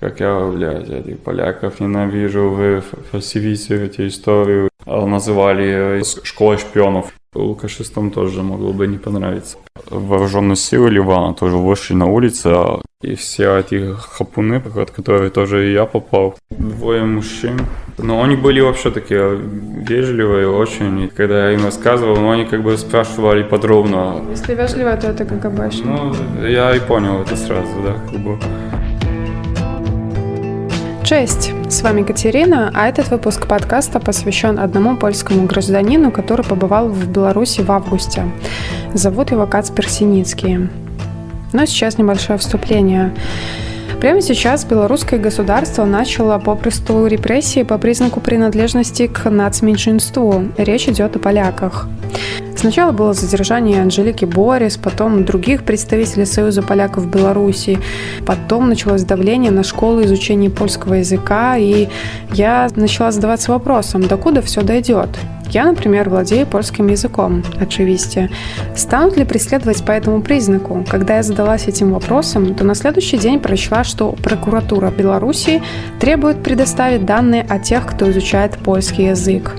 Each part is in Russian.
как я, блядь, этих поляков ненавижу, вы фальсифицируете историю. А называли школой шпионов. Лукашистам тоже могло бы не понравиться. Вооруженные силы Ливана тоже вышли на улицы, а и все эти хапуны, под которые тоже и я попал. Двое мужчин. Но они были вообще такие вежливые очень. И когда я им рассказывал, ну, они как бы спрашивали подробно. Если вежливо, то это КГБшник. Ну, я и понял это сразу, да, как бы. Cześć, с вами Катерина, а этот выпуск подкаста посвящен одному польскому гражданину, который побывал в Беларуси в августе. Зовут его Кацпер Синицкий. Но сейчас небольшое вступление. Прямо сейчас белорусское государство начало попросту репрессии по признаку принадлежности к нацменьшинству. Речь идет о поляках. Сначала было задержание Анжелики Борис, потом других представителей Союза поляков в Беларуси, потом началось давление на школу изучения польского языка, и я начала задаваться вопросом, докуда все дойдет? Я, например, владею польским языком, очевидно. Станут ли преследовать по этому признаку? Когда я задалась этим вопросом, то на следующий день прочла, что прокуратура Беларуси требует предоставить данные о тех, кто изучает польский язык.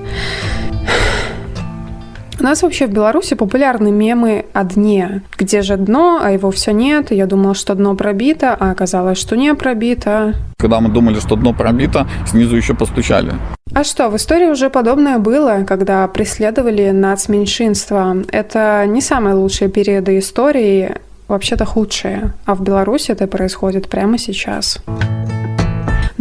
У нас вообще в Беларуси популярны мемы о дне. Где же дно, а его все нет. Я думала, что дно пробито, а оказалось, что не пробито. Когда мы думали, что дно пробито, снизу еще постучали. А что, в истории уже подобное было, когда преследовали нацменьшинства. Это не самые лучшие периоды истории, вообще-то худшие. А в Беларуси это происходит прямо сейчас.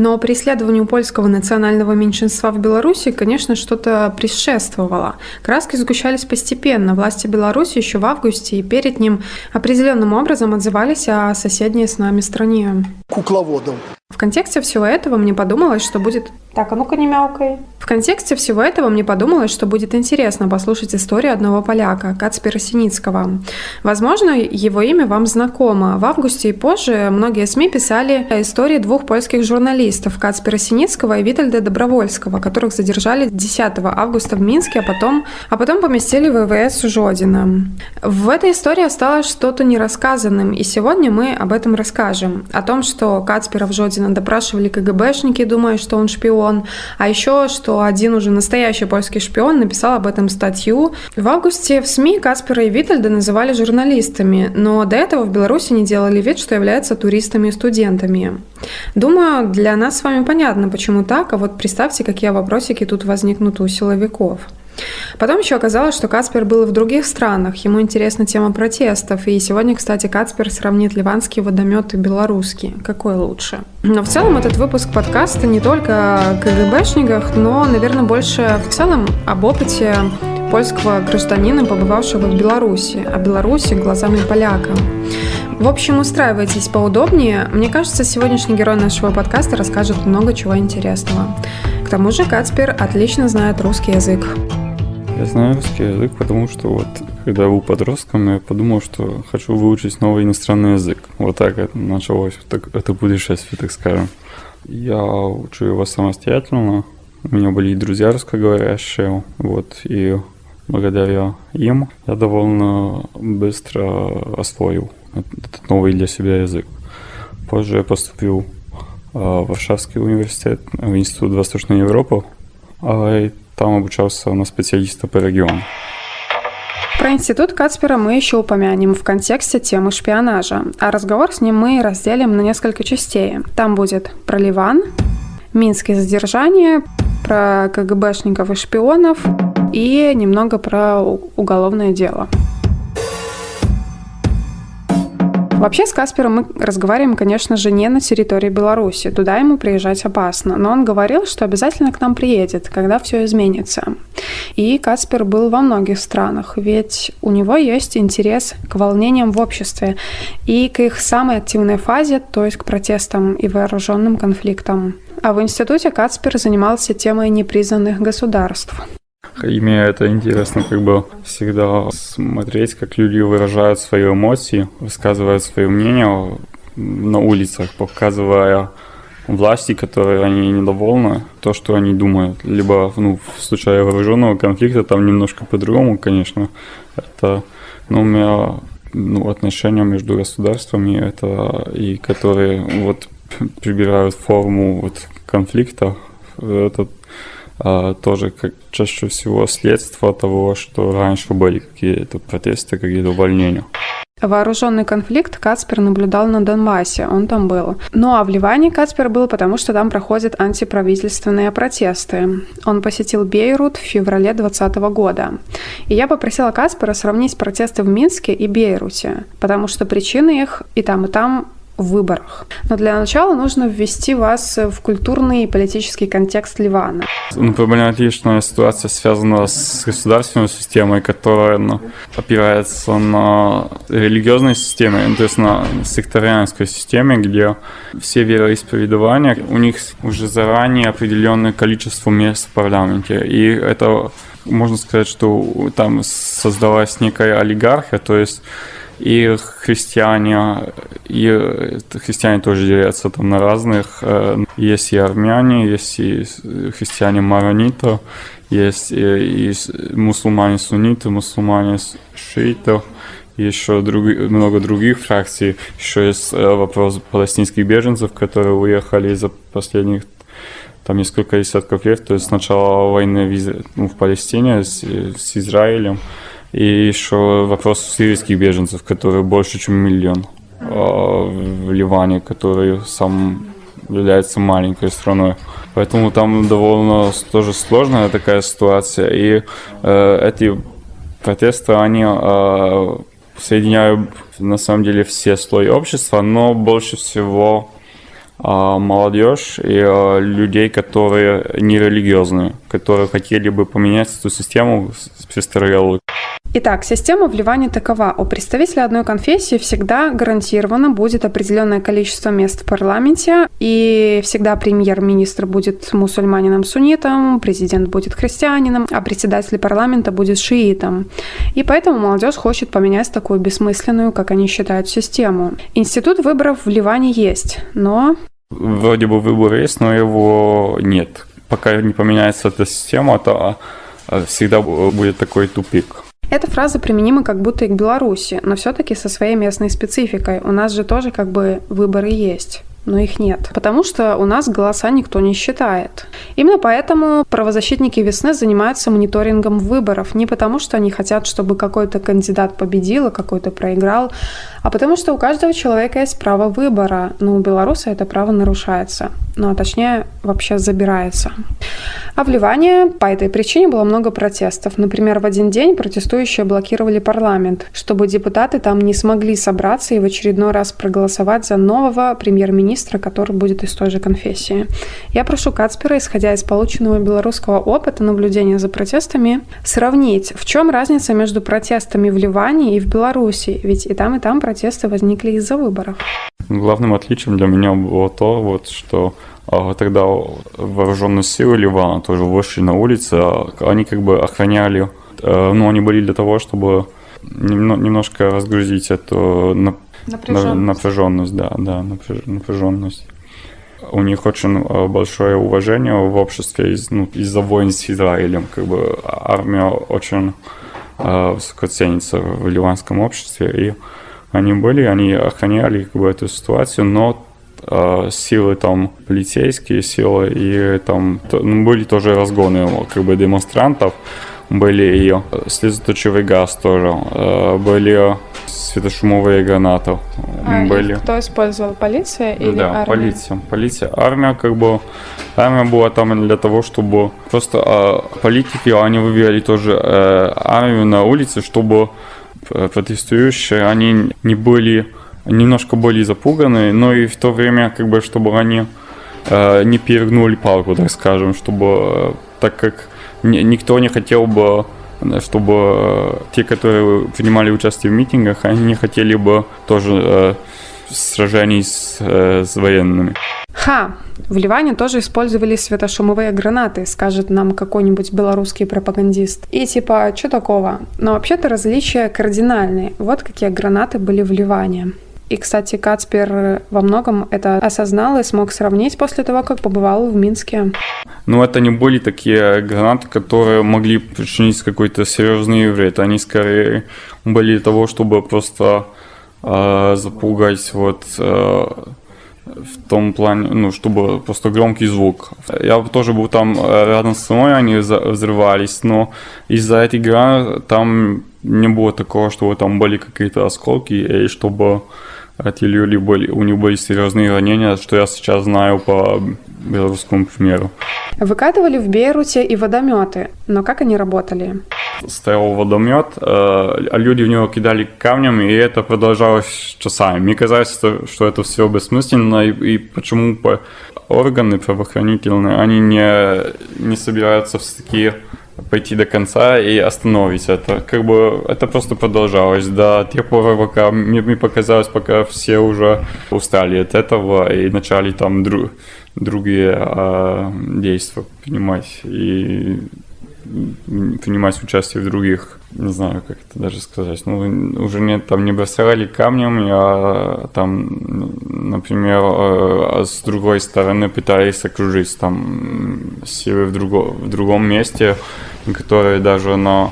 Но преследованию польского национального меньшинства в Беларуси, конечно, что-то предшествовало. Краски сгущались постепенно. Власти Беларуси еще в августе и перед ним определенным образом отзывались о соседней с нами стране. Кукловодом. В контексте всего этого мне подумалось, что будет... Так, а ну-ка не мяукай. В контексте всего этого мне подумалось, что будет интересно послушать историю одного поляка, Кацпера Синицкого. Возможно, его имя вам знакомо. В августе и позже многие СМИ писали о истории двух польских журналистов, Кацпера Синицкого и Витальда Добровольского, которых задержали 10 августа в Минске, а потом, а потом поместили в ВВС Жодина. В этой истории осталось что-то нерассказанным, и сегодня мы об этом расскажем. О том, что Кацпера в Путина допрашивали КГБшники, думая, что он шпион. А еще, что один уже настоящий польский шпион написал об этом статью. В августе в СМИ Каспера и Витальда называли журналистами, но до этого в Беларуси не делали вид, что являются туристами и студентами. Думаю, для нас с вами понятно, почему так, а вот представьте, какие вопросики тут возникнут у силовиков. Потом еще оказалось, что Каспер был и в других странах. Ему интересна тема протестов. И сегодня, кстати, Каспер сравнит ливанский водомет и белорусский. Какой лучше? Но в целом этот выпуск подкаста не только о КГБшниках, но, наверное, больше в целом об опыте польского гражданина, побывавшего в Беларуси, о Беларуси глазами поляка. В общем, устраивайтесь поудобнее. Мне кажется, сегодняшний герой нашего подкаста расскажет много чего интересного. К тому же Кацпер отлично знает русский язык. Я знаю русский язык, потому что вот когда я был подростком, я подумал, что хочу выучить новый иностранный язык. Вот так это началось, так, это путешествие, так скажем. Я учу его самостоятельно. У меня были и друзья русскоговорящие, вот, и благодаря им я довольно быстро освоил этот новый для себя язык. Позже я поступил Варшавский университет, в Институт Восточной Европы, а там обучался на специалиста по региону. Про институт Кацпера мы еще упомянем в контексте темы шпионажа, а разговор с ним мы разделим на несколько частей. Там будет про Ливан, минские задержания, про КГБшников и шпионов и немного про уголовное дело. Вообще с Каспером мы разговариваем, конечно же, не на территории Беларуси. Туда ему приезжать опасно. Но он говорил, что обязательно к нам приедет, когда все изменится. И Каспер был во многих странах, ведь у него есть интерес к волнениям в обществе и к их самой активной фазе, то есть к протестам и вооруженным конфликтам. А в институте Кацпер занимался темой непризнанных государств. Мне это интересно как бы всегда смотреть, как люди выражают свои эмоции, высказывают свое мнение на улицах, показывая власти, которые они недовольны, то, что они думают. Либо ну, в случае вооруженного конфликта там немножко по-другому, конечно. Это, ну, у меня ну, отношения между государствами, это и которые вот прибирают форму вот конфликта. Это тоже как чаще всего следствие того, что раньше были какие-то протесты, какие-то увольнения. Вооруженный конфликт Кацпер наблюдал на Донбассе, он там был. Ну а в Ливане Кацпер был, потому что там проходят антиправительственные протесты. Он посетил Бейрут в феврале 2020 года. И я попросила Кацпера сравнить протесты в Минске и Бейруте, потому что причины их и там, и там в выборах. Но для начала нужно ввести вас в культурный и политический контекст Ливана. Ну, проблематичная ситуация связана с государственной системой, которая ну, опирается на религиозной системе, ну, то есть на сектарианской системе, где все вероисповедования, у них уже заранее определенное количество мест в парламенте. И это можно сказать, что там создалась некая олигархия, то есть и христиане, и христиане тоже делятся там на разных. Э, есть и армяне, есть и христиане марониты, есть и, и мусульмане сунниты, мусульмане шииты, еще друг, много других фракций. Еще есть э, вопрос палестинских беженцев, которые уехали за последних там несколько десятков лет, то есть с начала войны в, ну, в Палестине с, с Израилем. И еще вопрос сирийских беженцев, которые больше, чем миллион а, в Ливане, который сам является маленькой страной. Поэтому там довольно тоже сложная такая ситуация. И э, эти протесты, они э, соединяют на самом деле все слои общества, но больше всего э, молодежь и э, людей, которые нерелигиозные, которые хотели бы поменять эту систему престарелую. Итак, система в Ливане такова. У представителя одной конфессии всегда гарантированно будет определенное количество мест в парламенте, и всегда премьер-министр будет мусульманином-суннитом, президент будет христианином, а председатель парламента будет шиитом. И поэтому молодежь хочет поменять такую бессмысленную, как они считают, систему. Институт выборов в Ливане есть, но... Вроде бы выбор есть, но его нет. Пока не поменяется эта система, то а, всегда будет такой тупик. Эта фраза применима как будто и к Беларуси, но все-таки со своей местной спецификой. У нас же тоже как бы выборы есть но их нет. Потому что у нас голоса никто не считает. Именно поэтому правозащитники весны занимаются мониторингом выборов. Не потому, что они хотят, чтобы какой-то кандидат победил, а какой-то проиграл, а потому что у каждого человека есть право выбора, но у белоруса это право нарушается. Ну, а точнее, вообще забирается. А в Ливане по этой причине было много протестов. Например, в один день протестующие блокировали парламент, чтобы депутаты там не смогли собраться и в очередной раз проголосовать за нового премьер-министра, который будет из той же конфессии. Я прошу Кацпера, исходя из полученного белорусского опыта наблюдения за протестами, сравнить, в чем разница между протестами в Ливане и в Беларуси, ведь и там, и там протесты возникли из-за выборов. Главным отличием для меня было то, вот, что а тогда вооруженные силы Ливана тоже вышли на улицы, а они как бы охраняли, э, ну, они были для того, чтобы немножко разгрузить эту напряженность, напряженность да, да, напряженность. У них очень э, большое уважение в обществе из, ну, из-за войн с Израилем. Как бы армия очень э, высоко ценится в ливанском обществе, и они были, они охраняли как бы, эту ситуацию, но э, силы там полицейские силы и там ну, были тоже разгоны как бы демонстрантов были и слезоточивый газ тоже э, были светошумовые гранаты а были кто использовал полиция или да армия? полиция полиция армия как бы армия была там для того чтобы просто э, политики они вывели тоже э, армию на улице чтобы протестующие они не были немножко более запуганы, но и в то время, как бы, чтобы они э, не перегнули палку, так скажем, чтобы, э, так как ни, никто не хотел бы чтобы э, те, которые принимали участие в митингах, они не хотели бы тоже э, сражений с, э, с военными. Ха! В Ливане тоже использовали светошумовые гранаты, скажет нам какой-нибудь белорусский пропагандист. И типа, что такого? Но вообще-то различия кардинальные. Вот какие гранаты были в Ливане. И, кстати, Кацпер во многом это осознал и смог сравнить после того, как побывал в Минске. Ну, это не были такие гранаты, которые могли причинить какой-то серьезный вред. Они скорее были того, чтобы просто э, запугать вот э, в том плане, ну, чтобы просто громкий звук. Я тоже был там э, рядом со мной, они взрывались, но из-за этой игры там не было такого, что там были какие-то осколки, и чтобы эти люди были, у них были серьезные ранения, что я сейчас знаю по белорусскому примеру. Выкатывали в Бейруте и водометы, но как они работали? Стоял водомет, э, а люди в него кидали камнем, и это продолжалось часами. Мне казалось, что это все бессмысленно, и, и почему органы правоохранительные, они не, не собираются все-таки пойти до конца и остановить это. Как бы это просто продолжалось до тех пор, пока мне, мне показалось, пока все уже устали от этого и начали там друг, другие э, действия принимать и принимать участие в других, не знаю, как это даже сказать, ну, уже нет, там не бросали камнем, а там, например, э, с другой стороны пытались окружить, там, силы в, друго, в другом месте, которые даже на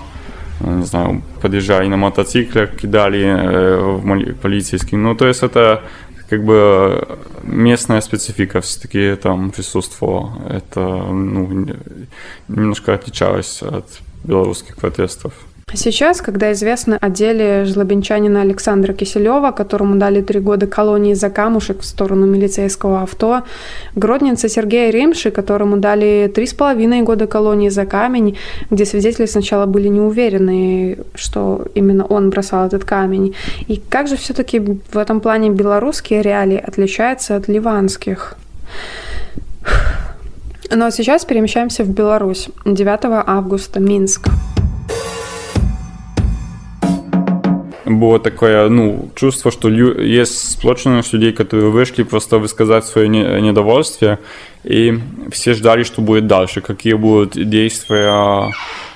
не знаю, подъезжали на мотоциклах, кидали э, в полицейских. Ну, то есть это как бы местная специфика все-таки там присутствовала. Это ну, немножко отличалось от белорусских протестов. Сейчас, когда известно о деле жлобинчанина Александра Киселева, которому дали три года колонии за камушек в сторону милицейского авто, гродненца Сергея Римши, которому дали три с половиной года колонии за камень, где свидетели сначала были не уверены, что именно он бросал этот камень. И как же все-таки в этом плане белорусские реалии отличаются от ливанских? Но сейчас перемещаемся в Беларусь. 9 августа, Минск. Было такое, ну, чувство, что лю- есть сплоченность людей, которые вышли просто высказать свое не- недовольствие, и все ждали, что будет дальше, какие будут действия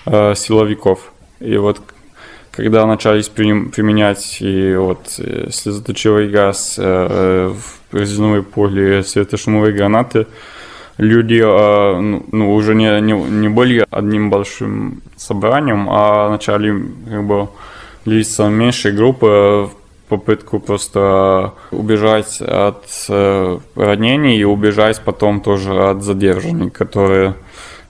э, силовиков. И вот когда начались применять и вот э, слезоточивый газ, э, резиновые пули, светошумовые гранаты, люди э, ну, уже не, не, не были одним большим собранием, а начали как бы лица меньшей группы попытку просто убежать от э, ранений и убежать потом тоже от задержаний, которые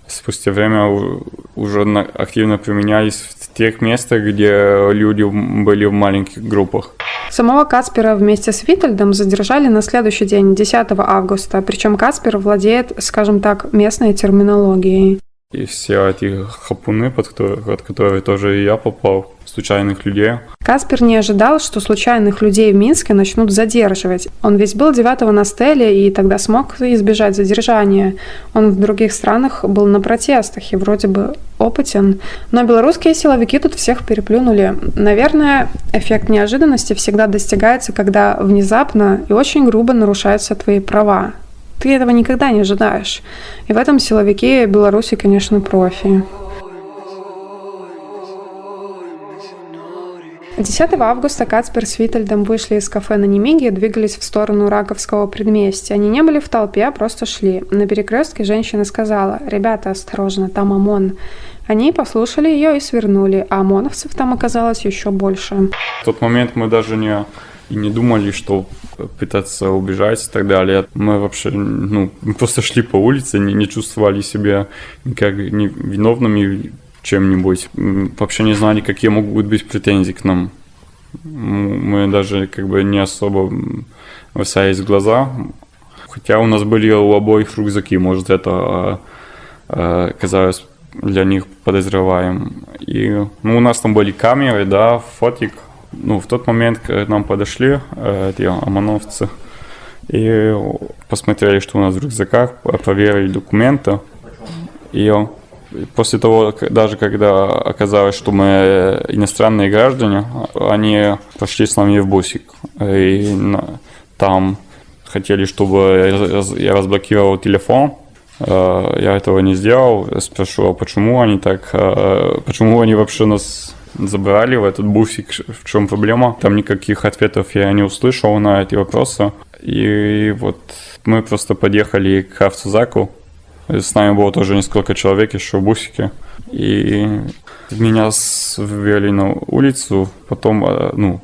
спустя время уже активно применялись в тех местах, где люди были в маленьких группах. Самого Каспера вместе с Витальдом задержали на следующий день, 10 августа, причем Каспер владеет, скажем так, местной терминологией. И все эти хапуны, под которые, под которые тоже и я попал, случайных людей. Каспер не ожидал, что случайных людей в Минске начнут задерживать. Он ведь был 9 на стеле и тогда смог избежать задержания. Он в других странах был на протестах и вроде бы опытен. Но белорусские силовики тут всех переплюнули. Наверное, эффект неожиданности всегда достигается, когда внезапно и очень грубо нарушаются твои права. Ты этого никогда не ожидаешь. И в этом силовики Беларуси, конечно, профи. 10 августа Кацпер с Витальдом вышли из кафе на Немиге и двигались в сторону Раковского предместья. Они не были в толпе, а просто шли. На перекрестке женщина сказала, «Ребята, осторожно, там ОМОН». Они послушали ее и свернули, а ОМОНовцев там оказалось еще больше. В тот момент мы даже не и не думали, что пытаться убежать и так далее. Мы вообще, ну, просто шли по улице, не, не чувствовали себя никак не виновными чем-нибудь. Вообще не знали, какие могут быть претензии к нам. Мы даже как бы не особо высались глаза. Хотя у нас были у обоих рюкзаки, может это а, а, казалось для них подозреваем. И ну, у нас там были камеры, да, фотик, ну, в тот момент к нам подошли э, эти ОМОНовцы и посмотрели, что у нас в рюкзаках, проверили документы. И после того, даже когда оказалось, что мы иностранные граждане, они пошли с нами в бусик. И там хотели, чтобы я разблокировал телефон. Э, я этого не сделал. Спрошу, а почему они так, э, почему они вообще нас забрали в этот буфик, в чем проблема. Там никаких ответов я не услышал на эти вопросы. И вот мы просто подъехали к автозаку. С нами было тоже несколько человек еще в бусике. И меня ввели на улицу, потом, э, ну,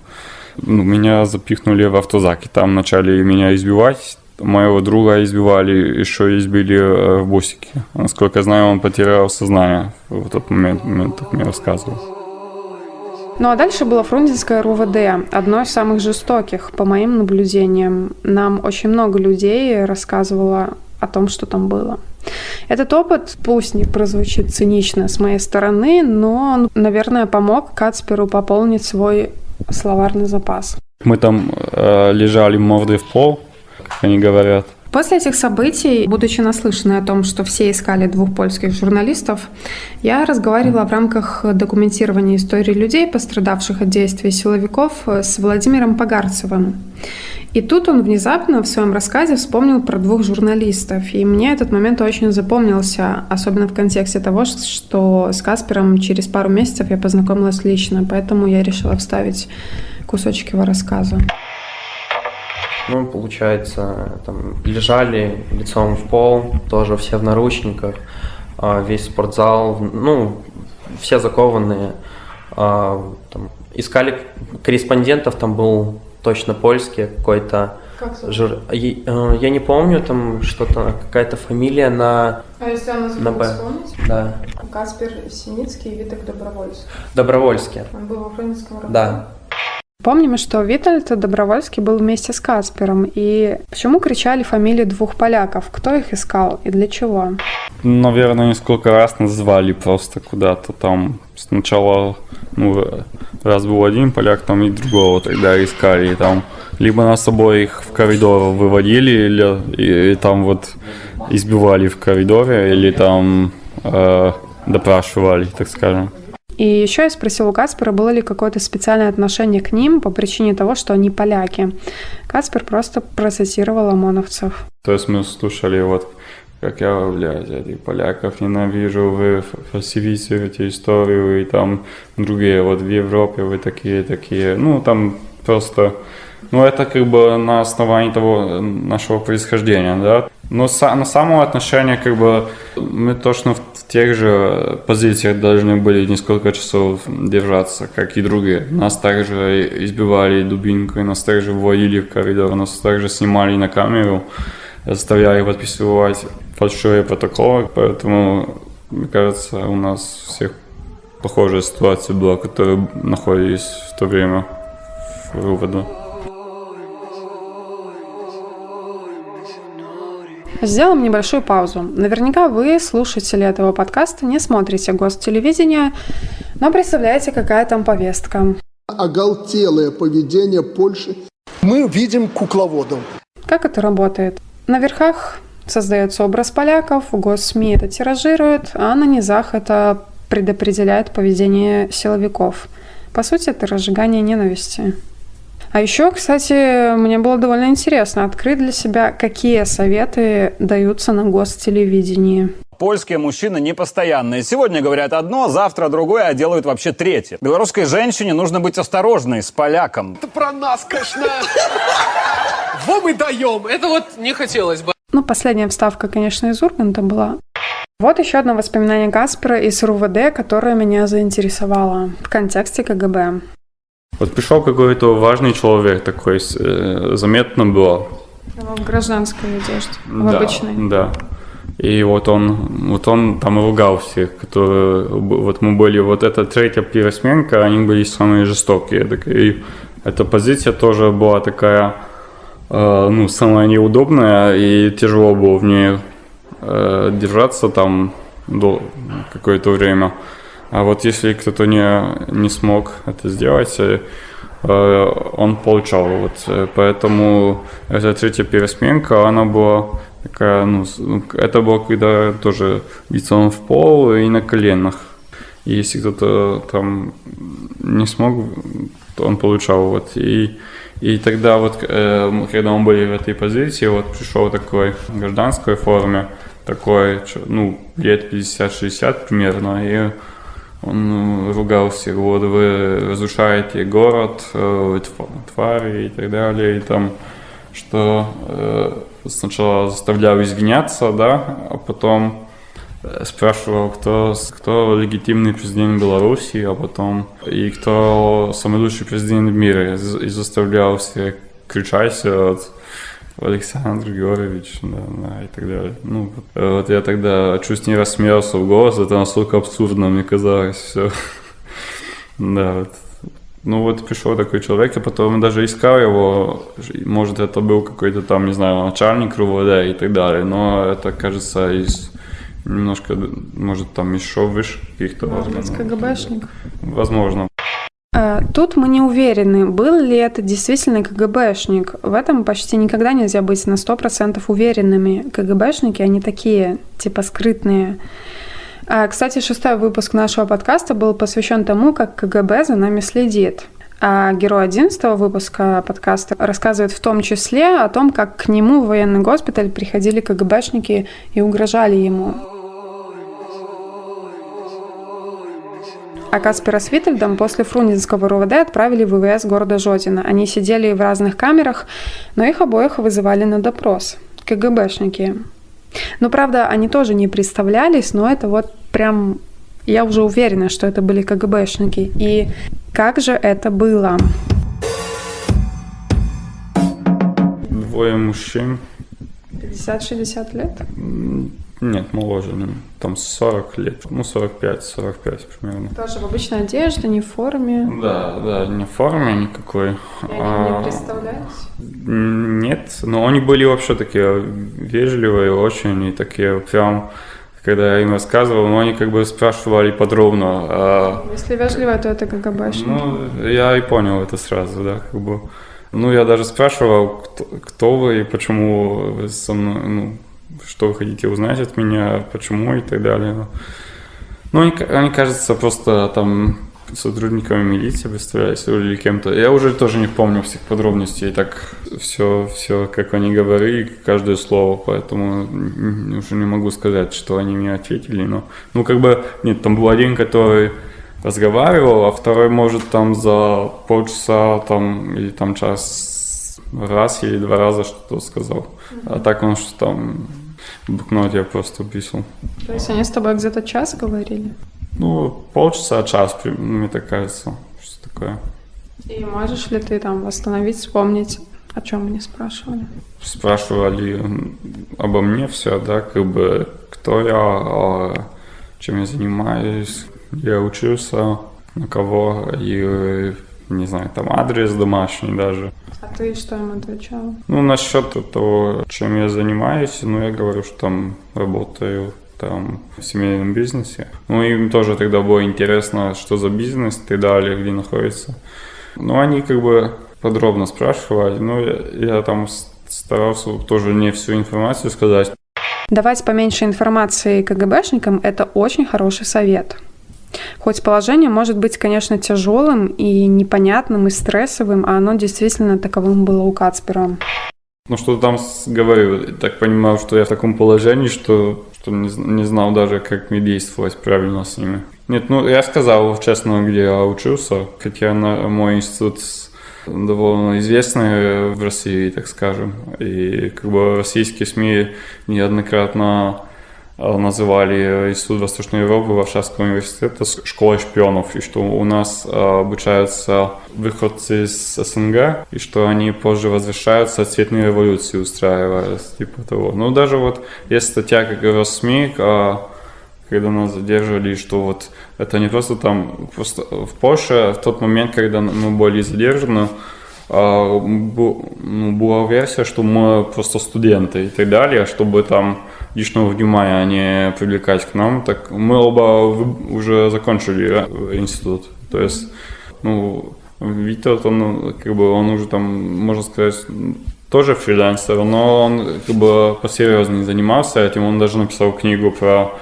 ну, меня запихнули в автозак, и там начали меня избивать, моего друга избивали, еще избили э, в бусике. Насколько я знаю, он потерял сознание в тот момент, момент так мне рассказывал. Ну а дальше было Фрунзенское РУВД, одно из самых жестоких, по моим наблюдениям. Нам очень много людей рассказывало о том, что там было. Этот опыт, пусть не прозвучит цинично с моей стороны, но он, наверное, помог Кацперу пополнить свой словарный запас. Мы там э, лежали мордой в пол, как они говорят. После этих событий, будучи наслышанной о том, что все искали двух польских журналистов, я разговаривала в рамках документирования истории людей, пострадавших от действий силовиков, с Владимиром Погарцевым. И тут он внезапно в своем рассказе вспомнил про двух журналистов. И мне этот момент очень запомнился, особенно в контексте того, что с Каспером через пару месяцев я познакомилась лично, поэтому я решила вставить кусочек его рассказа. Ну, получается, там лежали лицом в пол, тоже все в наручниках, а, весь спортзал, ну, все закованные. А, там, искали корреспондентов, там был точно польский какой-то. Жур... Э, я не помню, там что-то, какая-то фамилия на... А если я на Б. Да. Каспер Синицкий и Виток Добровольский. Добровольский. Он был во Фрунзенском Да. Помним, что Витальд Добровольский был вместе с Каспером. И почему кричали фамилии двух поляков? Кто их искал и для чего? Наверное, несколько раз назвали просто куда-то там. Сначала, ну, раз был один поляк, там и другого тогда искали. И там либо нас обоих в коридор выводили, или и, и там вот избивали в коридоре, или там э, допрашивали, так скажем. И еще я спросила у Каспера, было ли какое-то специальное отношение к ним по причине того, что они поляки. Каспер просто процитировал ОМОНовцев. То есть мы слушали вот как я, блядь, этих поляков ненавижу, вы фальсифицируете историю, и там другие, вот в Европе вы такие, такие, ну, там просто, ну, это как бы на основании того нашего происхождения, да, но на само отношение, как бы, мы точно в тех же позициях должны были несколько часов держаться, как и другие. Нас также избивали дубинкой, нас также вводили в коридор, нас также снимали на камеру, заставляли подписывать фальшивые протоколы, поэтому, мне кажется, у нас всех похожая ситуация была, которые находились в то время в РУВД. Сделаем небольшую паузу. Наверняка вы, слушатели этого подкаста, не смотрите гостелевидение, но представляете, какая там повестка. Оголтелое поведение Польши. Мы видим кукловодов. Как это работает? На верхах создается образ поляков, госсми это тиражируют, а на низах это предопределяет поведение силовиков. По сути, это разжигание ненависти. А еще, кстати, мне было довольно интересно открыть для себя, какие советы даются на гостелевидении. Польские мужчины непостоянные. Сегодня говорят одно, завтра другое, а делают вообще третье. Белорусской женщине нужно быть осторожной с поляком. Это про нас, конечно. Во мы даем. Это вот не хотелось бы. Ну, последняя вставка, конечно, из Урганта была. Вот еще одно воспоминание Каспера из РУВД, которое меня заинтересовало в контексте КГБ. Вот пришел какой-то важный человек такой, э, заметно было. В гражданской одежде, в да, обычной. Да. И вот он, вот он там ругал всех, которые, вот мы были, вот эта третья пересменка, они были самые жестокие. И эта позиция тоже была такая, э, ну, самая неудобная, и тяжело было в ней э, держаться там до какое-то время. А вот если кто-то не, не смог это сделать, э, он получал. Вот. Э, поэтому эта третья пересменка, она была такая, ну, ну, это было когда тоже лицом в пол и на коленах. И если кто-то там не смог, то он получал. Вот. И, и тогда вот, э, когда мы были в этой позиции, вот пришел такой в гражданской форме, такой, ну, лет 50-60 примерно, и он ругал всех, вот вы разрушаете город, э, твари и так далее, и там, что э, сначала заставлял извиняться, да, а потом э, спрашивал, кто, кто легитимный президент Беларуси, а потом и кто самый лучший президент в мире, и заставлял всех кричать, вот, Александр Георгиевич, да, да, и так далее. Ну, вот, э, вот я тогда чуть не рассмеялся в голос, это настолько абсурдно мне казалось все. Да, вот. Ну вот пришел такой человек, и потом даже искал его, может это был какой-то там, не знаю, начальник РУВД и так далее, но это, кажется, из немножко, может, там еще выше каких-то Может быть, КГБшник. Возможно. Э, Тут мы не уверены, был ли это действительно КГБшник. В этом почти никогда нельзя быть на 100% уверенными. КГБшники, они такие, типа скрытные. А, Кстати, шестой выпуск нашего подкаста был посвящен тому, как КГБ за нами следит. А герой 11 выпуска подкаста рассказывает в том числе о том, как к нему в военный госпиталь приходили КГБшники и угрожали ему. А Каспера с Витальдом после Фрунзенского РУВД отправили в ВВС города Жодина. Они сидели в разных камерах, но их обоих вызывали на допрос. КГБшники. Ну, правда, они тоже не представлялись, но это вот прям... Я уже уверена, что это были КГБшники. И как же это было? Двое мужчин, 50-60 лет? Нет, моложе, там 40 лет, ну 45-45 примерно. Тоже в обычной одежде, не в форме. Да, да, не в форме никакой. И они а, не представлялись? Нет, но они были вообще такие вежливые очень и такие прям, когда я им рассказывал, ну они как бы спрашивали подробно. а, Если вежливо, то это КГБшник. Ну, я и понял это сразу, да, как бы. Ну, я даже спрашивал, кто, кто вы и почему вы со мной, ну, что вы хотите узнать от меня, почему и так далее. Ну, Ну, они, они, кажется, просто там сотрудниками милиции представлялись или кем-то. Я уже тоже не помню всех подробностей, так все, все, как они говорили, каждое слово, поэтому уже не могу сказать, что они мне ответили, но, ну, как бы, нет, там был один, который разговаривал, а второй может там за полчаса там или там час раз или два раза что-то сказал. А так он что там в блокноте я просто писал. То есть они с тобой где-то час говорили? Ну, полчаса, час, мне так кажется, что такое. И можешь ли ты там восстановить, вспомнить, о чем они спрашивали? Спрашивали обо мне все, да, как бы, кто я, а, чем я занимаюсь, где я учился, на кого, и, не знаю, там адрес домашний даже. А ты что им отвечал? Ну, насчет того, чем я занимаюсь, ну, я говорю, что там работаю там в семейном бизнесе. Ну, им тоже тогда было интересно, что за бизнес и так далее, где находится. Ну, они как бы подробно спрашивали, но я, я там старался тоже не всю информацию сказать. Давать поменьше информации КГБшникам – это очень хороший совет. Хоть положение может быть, конечно, тяжелым и непонятным, и стрессовым, а оно действительно таковым было у Кацпера. Ну, что там с- говорил, я так понимал, что я в таком положении, что, что не, не знал даже, как мне действовать правильно с ними. Нет, ну, я сказал честно, где я учился, хотя на, мой институт довольно известный в России, так скажем. И как бы российские СМИ неоднократно называли Институт Восточной Европы Варшавского университета школой шпионов, и что у нас э, обучаются выходцы из СНГ, и что они позже возвращаются, цветные революции устраивая, типа того. Ну, даже вот есть статья, как в СМИ, э, когда нас задерживали, что вот это не просто там, просто в Польше в тот момент, когда мы были задержаны, а, ну, была версия, что мы просто студенты и так далее, чтобы там лишнего внимания не привлекать к нам. Так мы оба уже закончили э, институт. То есть, ну, Витя, он, как бы, он уже там, можно сказать, тоже фрилансер, но он как бы посерьезнее занимался этим. Он даже написал книгу про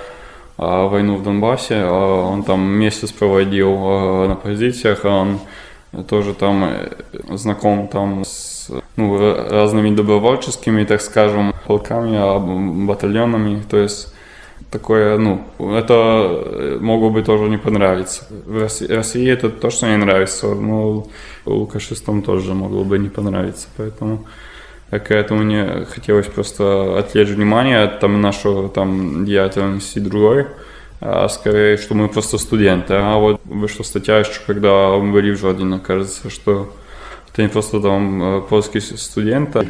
а, войну в Донбассе. А, Он там месяц проводил а, на позициях, а он тоже там знаком там с ну, ра- разными добровольческими, так скажем, полками, а, батальонами. То есть такое, ну, это э, могло бы тоже не понравиться. В России, России это точно не нравится, но лукашистам тоже могло бы не понравиться, поэтому к этому мне хотелось просто отвлечь внимание от там, нашего там, деятельности другой, а скорее, что мы просто студенты. А вот вышла статья еще, когда мы были в Жодино, кажется, что это не просто э, польские студенты.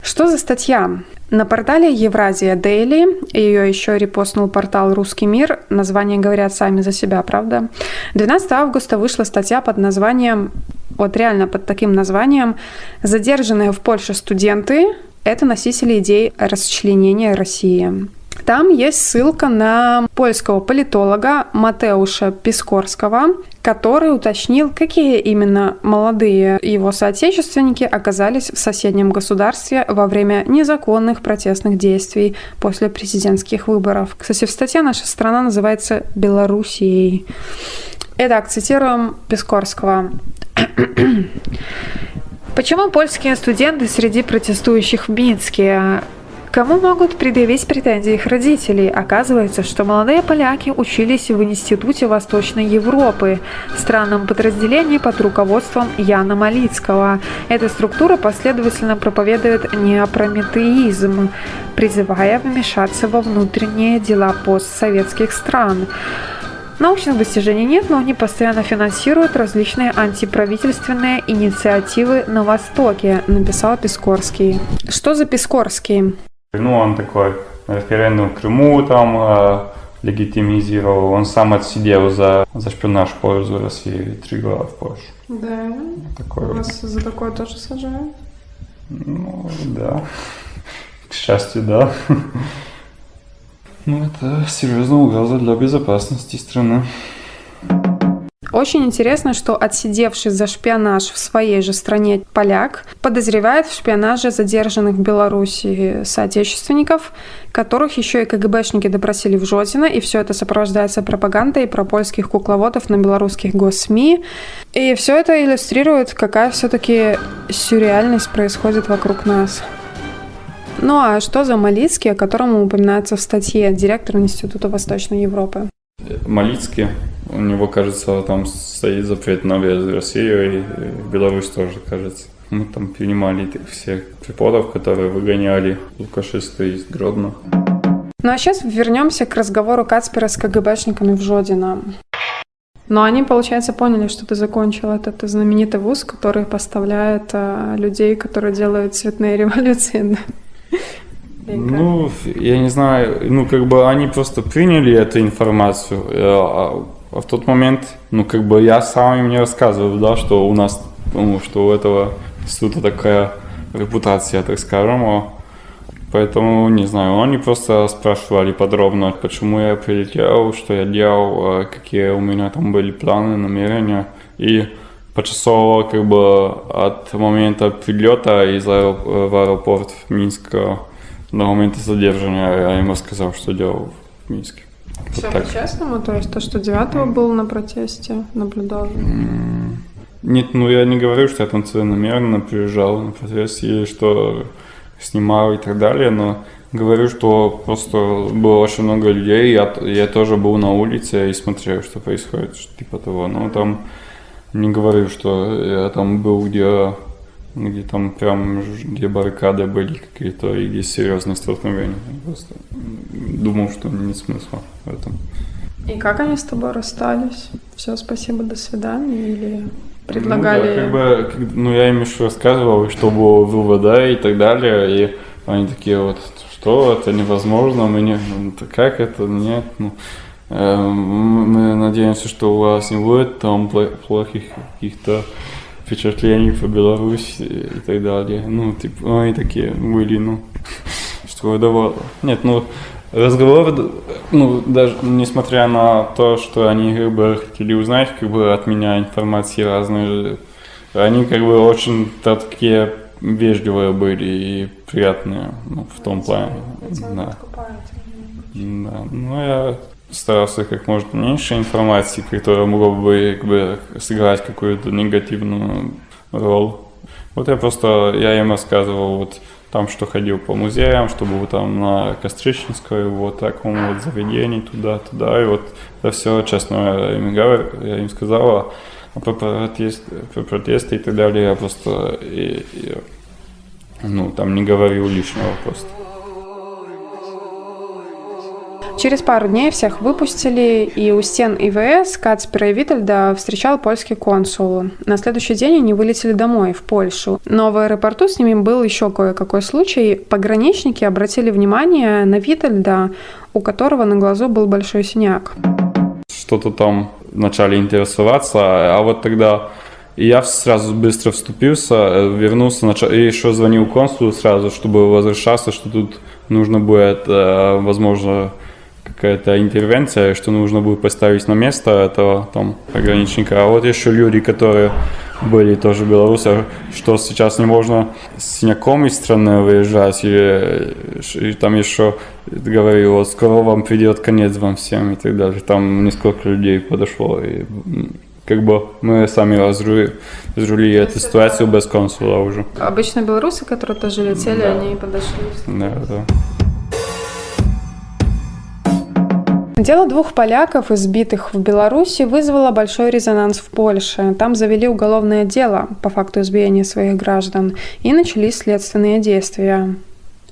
Что за статья? На портале Евразия Дейли, ее еще репостнул портал «Русский мир», названия говорят сами за себя, правда? 12 августа вышла статья под названием, вот реально под таким названием «Задержанные в Польше студенты – это носители идей расчленения России». Там есть ссылка на польского политолога Матеуша Пискорского, который уточнил, какие именно молодые его соотечественники оказались в соседнем государстве во время незаконных протестных действий после президентских выборов. Кстати, в статье наша страна называется Белоруссией. Итак, цитируем Пискорского. Почему польские студенты среди протестующих в Минске Кому могут предъявить претензии их родителей? Оказывается, что молодые поляки учились в Институте Восточной Европы, странном подразделении под руководством Яна Малицкого. Эта структура последовательно проповедует неопрометеизм, призывая вмешаться во внутренние дела постсоветских стран. Научных достижений нет, но они постоянно финансируют различные антиправительственные инициативы на Востоке, написал Пискорский. Что за Пискорский? Ну, он такой референдум в Крыму там э, легитимизировал. Он сам отсидел за, за шпионаж в пользу России три года в Польшу. Да. Такой Вас за такое тоже сажают? Ну, да. К счастью, да. Ну, это серьезная угроза для безопасности страны. Очень интересно, что отсидевший за шпионаж в своей же стране поляк подозревает в шпионаже задержанных в Беларуси соотечественников, которых еще и КГБшники допросили в Жодино, и все это сопровождается пропагандой про польских кукловодов на белорусских госсми. И все это иллюстрирует, какая все-таки сюрреальность происходит вокруг нас. Ну а что за Малицкий, о котором упоминается в статье директор Института Восточной Европы? Малицкий, у него, кажется, там стоит запрет на въезд в Россию, и Беларусь тоже, кажется. Мы там принимали всех преподов, которые выгоняли Лукашиста из Гродно. Ну а сейчас вернемся к разговору Кацпера с КГБшниками в Жодино. Но они, получается, поняли, что ты закончил этот знаменитый вуз, который поставляет а, людей, которые делают цветные революции. Ну, я не знаю, ну, как бы они просто приняли эту информацию, э, а, а в тот момент, ну, как бы я сам им не рассказывал, да, что у нас, ну, что у этого института такая репутация, так скажем, поэтому, не знаю, они просто спрашивали подробно, почему я прилетел, что я делал, э, какие у меня там были планы, намерения, и почасово, как бы, от момента прилета из аэроп- в аэропорт в Минск до момента задержания я ему сказал, что делал в Минске. Все вот по-честному? То есть то, что 9 был на протесте, наблюдал? Нет, ну я не говорю, что я там целенамеренно приезжал на протест и что снимал и так далее, но говорю, что просто было очень много людей, я, я тоже был на улице и смотрел, что происходит, типа того. Но там не говорю, что я там был, где где там прям, где баррикады были какие-то, и где серьезные столкновения. Просто думал, что нет смысла в этом. И как они с тобой расстались? Все, спасибо, до свидания? Или предлагали... Ну, да, как бы, ну я им еще рассказывал, что было в ВВД и так далее, и они такие вот, что это невозможно, мы не, ну, как это, нет, ну, э, мы надеемся, что у вас не будет там плохих каких-то впечатлений по Беларуси и так далее. Ну, типа, они такие были, ну, что давало. Нет, ну, разговор, ну, даже несмотря на то, что они как бы хотели узнать как бы от меня информации разные, они как бы очень такие вежливые были и приятные, ну, в том плане. Да. Да, ну я старался как можно меньше информации, которая могла бы как бы, сыграть какую-то негативную роль. Вот я просто, я им рассказывал вот там, что ходил по музеям, что был там на Костричинской, вот таком вот заведении, туда-туда, и вот это все, честно, я им, говорю, я им сказала, а про, протест, про протесты и так далее, я просто, и, и, ну, там не говорил лишнего просто. Через пару дней всех выпустили, и у стен ИВС Кацпера и Витальда встречал польский консул. На следующий день они вылетели домой, в Польшу. Но в аэропорту с ними был еще кое-какой случай. Пограничники обратили внимание на Витальда, у которого на глазу был большой синяк. Что-то там начали интересоваться, а вот тогда я сразу быстро вступился, э, вернулся, начал, и еще звонил консулу сразу, чтобы возвращаться, что тут нужно будет, э, возможно, какая-то интервенция, что нужно будет поставить на место этого там пограничника. А вот еще люди, которые были тоже белорусы, что сейчас не можно с из страны выезжать, или и там еще говорил, вот скоро вам придет конец вам всем и так далее. Там несколько людей подошло, и как бы мы сами разрули, разрулили эту ситуацию без консула уже. Обычно белорусы, которые тоже летели, Да. они подошли. Да, да. Дело двух поляков, избитых в Беларуси, вызвало большой резонанс в Польше. Там завели уголовное дело по факту избиения своих граждан и начались следственные действия.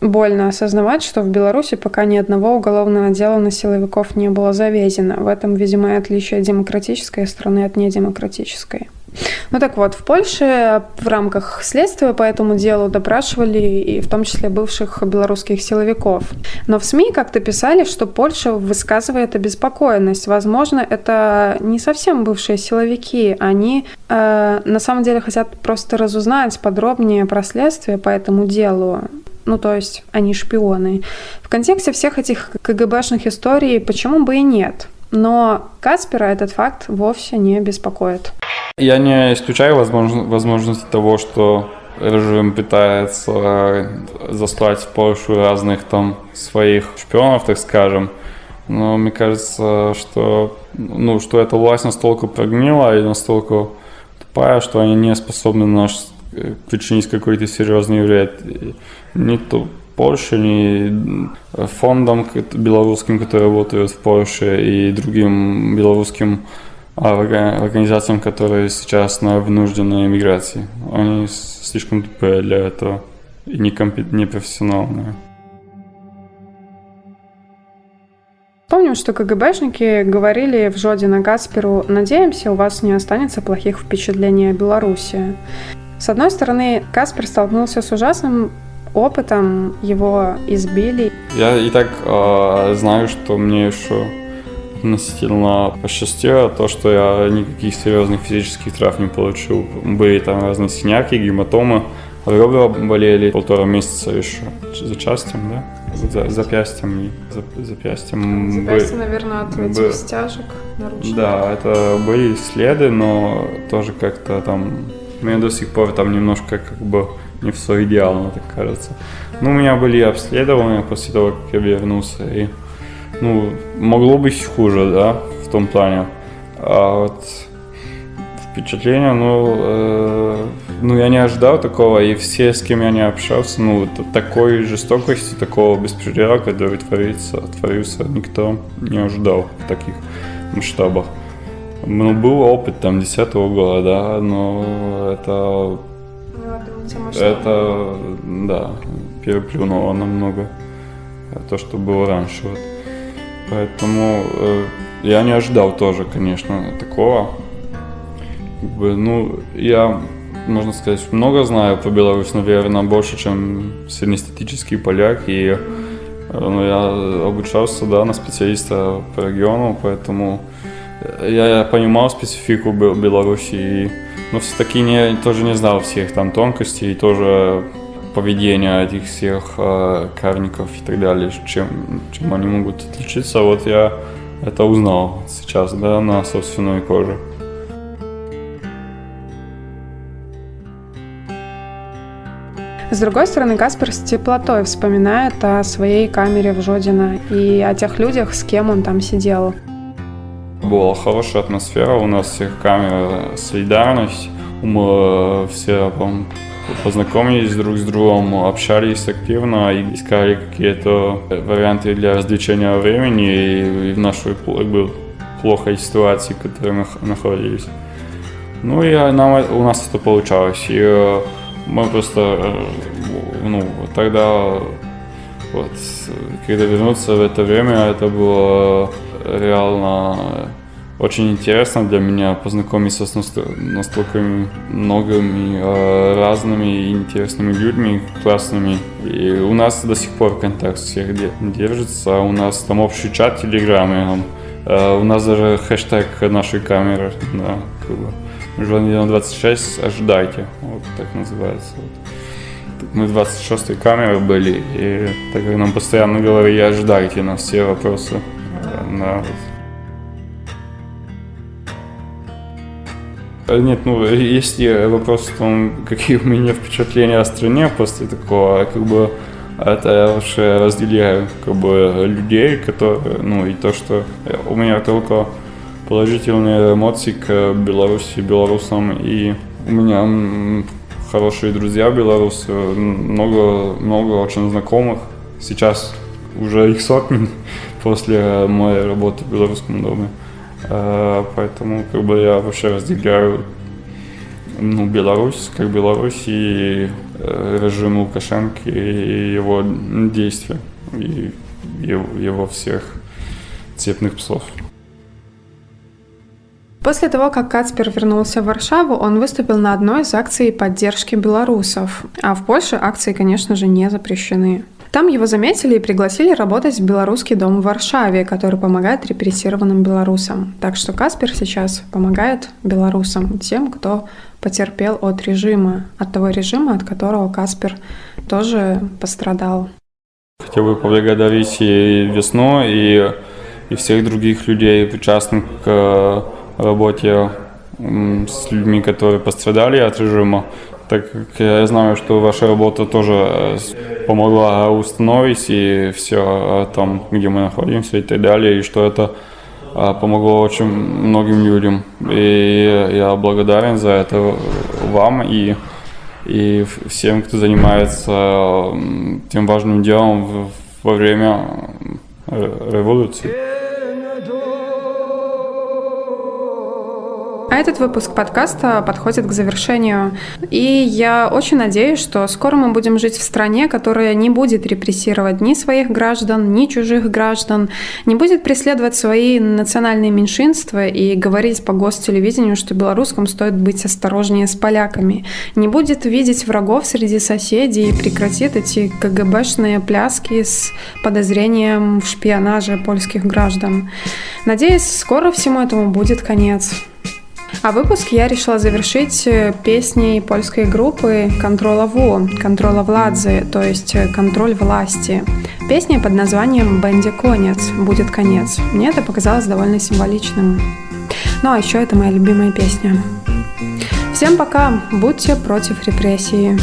Больно осознавать, что в Беларуси пока ни одного уголовного дела на силовиков не было заведено. В этом, видимо, и отличие демократической страны от недемократической. Ну так вот, в Польше в рамках следствия по этому делу допрашивали и в том числе бывших белорусских силовиков. Но в СМИ как-то писали, что Польша высказывает обеспокоенность. Возможно, это не совсем бывшие силовики. Они э, на самом деле хотят просто разузнать подробнее про следствие по этому делу. Ну, то есть они шпионы. В контексте всех этих КГБшных историй почему бы и нет? Но Каспера этот факт вовсе не беспокоит. Я не исключаю возможно, возможности того, что режим пытается заслать в Польшу разных там своих шпионов, так скажем. Но мне кажется, что, ну, что эта власть настолько прогнила и настолько тупая, что они не способны наш причинить какой-то серьезный вред. И Ни то Польше, ни фондам белорусским, которые работают в Польше, и другим белорусским организациям, которые сейчас на вынужденной эмиграции. Они слишком тупые для этого и непрофессиональные. Помним, что КГБшники говорили в Жодина Касперу «Надеемся, у вас не останется плохих впечатлений о Беларуси». С одной стороны, Каспер столкнулся с ужасным опытом, его избили. Я и так э, знаю, что мне еще относительно посчастливо то, что я никаких серьезных физических травм не получил. Были там разные синяки, гематомы, ребра болели полтора месяца еще запястьем, да? За, запястьем за- запястьем. были- наверное, от этих бы- стяжек наручных. Да, это были следы, но тоже как-то там... Мне до сих пор там немножко как бы не все идеально, так кажется. Ну, у меня были обследования после того, как я вернулся, и ну, могло быть хуже, да, в том плане. А вот впечатление, ну, э, ну, я не ожидал такого, и все, с кем я не общался, ну, такой жестокости, такого беспредела, который творится, творился, никто не ожидал в таких масштабах. Ну, был опыт там 10 года, да, но это, это, да, переплюнуло намного то, что было раньше. Вот. Поэтому э, я не ожидал тоже, конечно, такого. Как бы, ну, я, можно сказать, много знаю про Беларусь, наверное, больше, чем среднестатический поляк. И э, ну, я обучался, да, на специалиста по региону, поэтому я, я понимал специфику Бел- Беларуси, и, но все-таки не, тоже не знал всех там тонкостей, и тоже поведения этих всех э, карников и так далее, чем, чем они могут отличиться. Вот я это узнал сейчас, да, на собственной коже. С другой стороны, Каспер с теплотой вспоминает о своей камере в Жодино и о тех людях, с кем он там сидел. Была хорошая атмосфера, у нас всех камера солидарность, мы все по-моему, познакомились друг с другом, общались активно и искали какие-то варианты для развлечения времени и, в нашей как бы, плохой ситуации, в которой мы находились. Ну и нам, э- у нас это получалось. И э, мы просто, э, ну, тогда Вот, когда вернуться в это время, это было реально очень интересно для меня познакомиться с настолько многими э, разными интересными людьми, классными. И у нас до сих пор контакт всех держится. У нас там общий чат в Телеграме. Э, у нас даже хэштег нашей камеры. Бы. Журналион 26, ожидайте. Вот так называется. Мы 26-й камеры были, и так как нам постоянно говорили, ожидайте на все вопросы. Да, нет, ну, если вопрос в том, какие у меня впечатления о стране после такого, как бы, это я вообще разделяю, как бы, людей, которые, ну, и то, что у меня только положительные эмоции к Беларуси, белорусам, и у меня хорошие друзья белорусы, много, много очень знакомых, сейчас уже их сотни после моей работы в Белорусском доме. Э, поэтому как бы я вообще разделяю ну, Беларусь, как Беларусь и э, режим Лукашенко и его действия, и его всех цепных псов. После того, как Кацпер вернулся в Варшаву, он выступил на одной из акций поддержки белорусов. А в Польше акции, конечно же, не запрещены. Там его заметили и пригласили работать в белорусский дом в Варшаве, который помогает репрессированным белорусам. Так что Каспер сейчас помогает белорусам, тем, кто потерпел от режима, от того режима, от которого Каспер тоже пострадал. Хотел бы поблагодарить и Весну, и, и всех других людей, причастных к э, работе с людьми, которые пострадали от режима так как я знаю, что ваша работа тоже э, помогла установить и все там, где мы находимся и так далее, и что это э, помогло очень многим людям. И я благодарен за это вам и, и всем, кто занимается тем важным делом во время э, революции. А этот выпуск подкаста подходит к завершению. И я очень надеюсь, что скоро мы будем жить в стране, которая не будет репрессировать ни своих граждан, ни чужих граждан, не будет преследовать свои национальные меньшинства и говорить по гостелевидению, что белорусским стоит быть осторожнее с поляками, не будет видеть врагов среди соседей и прекратит эти КГБшные пляски с подозрением в шпионаже польских граждан. Надеюсь, скоро всему этому будет конец. А выпуск я решила завершить э, песней польской группы «Контрола Ву», «Контрола Владзы», то есть э, «Контроль власти». Песня под названием «Бенди конец», «Будет конец». Мне это показалось довольно символичным. Ну а еще это моя любимая песня. Всем пока, будьте против репрессии.